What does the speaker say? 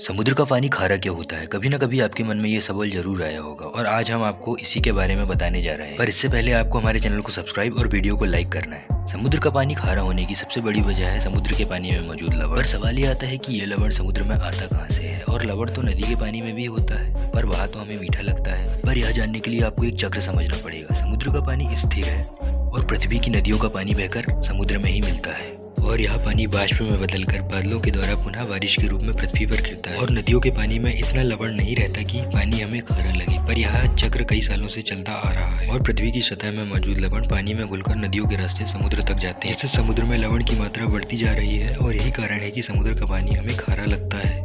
समुद्र का पानी खारा क्यों होता है? कभी ना कभी आपके मन में ये सवाल ज़रूर आया होगा और आज हम आपको इसी के बारे में बताने जा रहे हैं। पर इससे पहले आपको हमारे चैनल को सब्सक्राइब और वीडियो को लाइक करना है। समुद्र का पानी खारा होने की सबसे बड़ी वजह है समुद्र के पानी में मौजूद लवण। पर सवाल ये आता है कि ये लवण समुद्र में आता कहाँ से है? और लवण तो नदी के पानी में भी होता है, पर वहाँ तो हमें मीठा लगता है। पर यह जानने के लिए आपको एक चक्र समझना पड़ेगा। समुद्र का पानी स्थिर है और पृथ्वी की नदियों का पानी बहकर समुद्र में ही मिलता है। और यह पानी बाष्प में बदलकर बादलों के द्वारा पुनः बारिश के रूप में पृथ्वी पर गिरता है। और नदियों के पानी में इतना लवण नहीं रहता कि पानी हमें खारा लगे। पर यह चक्र कई सालों से चलता आ रहा है और पृथ्वी की सतह में मौजूद लवण पानी में घुलकर नदियों के रास्ते समुद्र तक जाते हैं। इससे समुद्र में लवण की मात्रा बढ़ती जा रही है और यही कारण है की समुद्र का पानी हमें खारा लगता है।